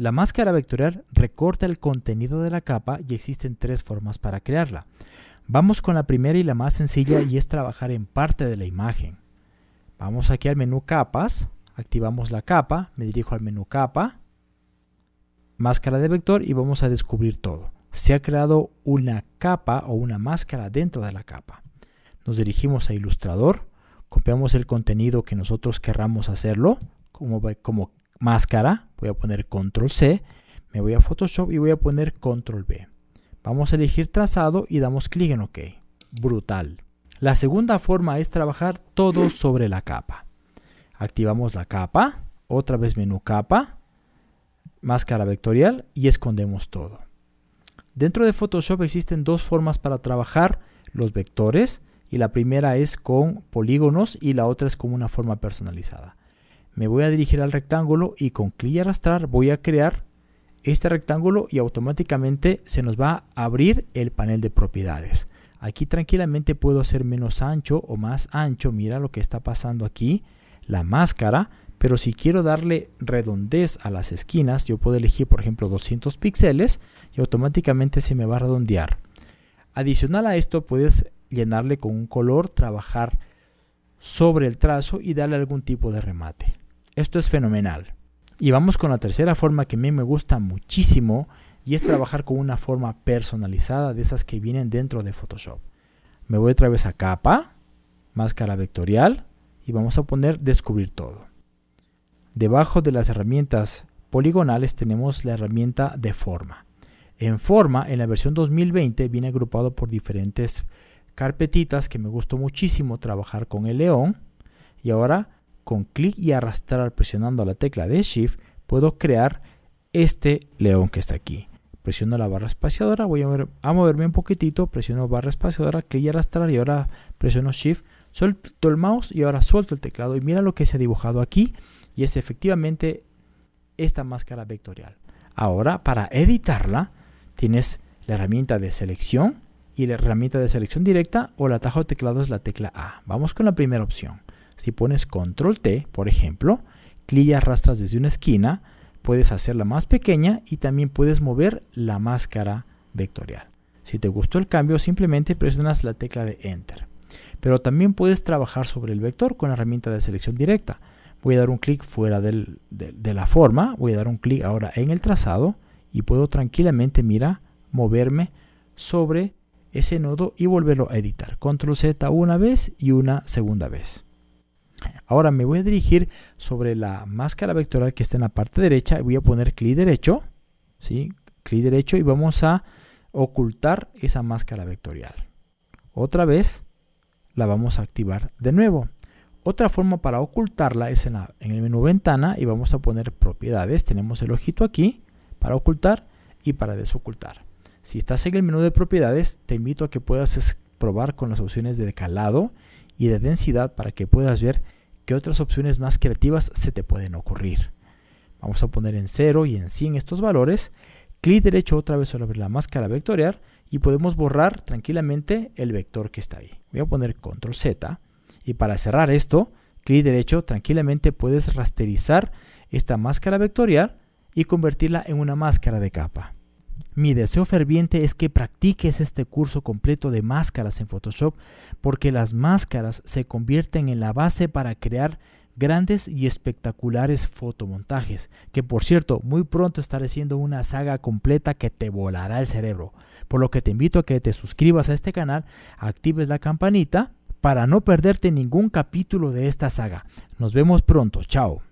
La máscara vectorial recorta el contenido de la capa y existen tres formas para crearla. Vamos con la primera y la más sencilla y es trabajar en parte de la imagen. Vamos aquí al menú capas, activamos la capa, me dirijo al menú capa, máscara de vector y vamos a descubrir todo. Se ha creado una capa o una máscara dentro de la capa. Nos dirigimos a ilustrador, copiamos el contenido que nosotros querramos hacerlo como, como máscara, voy a poner control C, me voy a Photoshop y voy a poner control V. Vamos a elegir trazado y damos clic en OK. Brutal. La segunda forma es trabajar todo sobre la capa. Activamos la capa, otra vez menú capa, máscara vectorial y escondemos todo. Dentro de Photoshop existen dos formas para trabajar los vectores y la primera es con polígonos y la otra es con una forma personalizada. Me voy a dirigir al rectángulo y con clic y arrastrar voy a crear este rectángulo y automáticamente se nos va a abrir el panel de propiedades. Aquí tranquilamente puedo hacer menos ancho o más ancho. Mira lo que está pasando aquí. La máscara. Pero si quiero darle redondez a las esquinas, yo puedo elegir por ejemplo 200 píxeles y automáticamente se me va a redondear. Adicional a esto puedes llenarle con un color, trabajar sobre el trazo y darle algún tipo de remate. Esto es fenomenal. Y vamos con la tercera forma que a mí me gusta muchísimo y es trabajar con una forma personalizada de esas que vienen dentro de Photoshop. Me voy otra vez a capa, máscara vectorial y vamos a poner descubrir todo. Debajo de las herramientas poligonales tenemos la herramienta de forma. En forma, en la versión 2020 viene agrupado por diferentes carpetitas que me gustó muchísimo trabajar con el león y ahora con clic y arrastrar presionando la tecla de Shift puedo crear este león que está aquí. Presiono la barra espaciadora, voy a, moverme un poquitito, presiono barra espaciadora, clic y arrastrar y ahora presiono Shift, suelto el mouse y ahora suelto el teclado y mira lo que se ha dibujado aquí y es efectivamente esta máscara vectorial. Ahora para editarla tienes la herramienta de selección y la herramienta de selección directa o el atajo de teclado es la tecla A. Vamos con la primera opción. Si pones control T, por ejemplo, clic y arrastras desde una esquina, puedes hacerla más pequeña y también puedes mover la máscara vectorial. Si te gustó el cambio, simplemente presionas la tecla de Enter. Pero también puedes trabajar sobre el vector con la herramienta de selección directa. Voy a dar un clic fuera de, de, la forma, voy a dar un clic ahora en el trazado y puedo tranquilamente, mira, moverme sobre ese nodo y volverlo a editar. Control Z una vez y una segunda vez. Ahora me voy a dirigir sobre la máscara vectorial que está en la parte derecha voy a poner clic derecho, ¿sí? clic derecho y vamos a ocultar esa máscara vectorial. Otra vez la vamos a activar de nuevo. Otra forma para ocultarla es en, en el menú ventana y vamos a poner propiedades. Tenemos el ojito aquí para ocultar y para desocultar. Si estás en el menú de propiedades, te invito a que puedas probar con las opciones de calado y de densidad para que puedas ver qué otras opciones más creativas se te pueden ocurrir. Vamos a poner en 0 y en 100 estos valores. Clic derecho otra vez sobre la máscara vectorial y podemos borrar tranquilamente el vector que está ahí. Voy a poner control Z y para cerrar esto, clic derecho tranquilamente puedes rasterizar esta máscara vectorial y convertirla en una máscara de capa. Mi deseo ferviente es que practiques este curso completo de máscaras en Photoshop porque las máscaras se convierten en la base para crear grandes y espectaculares fotomontajes, que por cierto muy pronto estaré haciendo una saga completa que te volará el cerebro, por lo que te invito a que te suscribas a este canal, actives la campanita para no perderte ningún capítulo de esta saga. Nos vemos pronto, chao.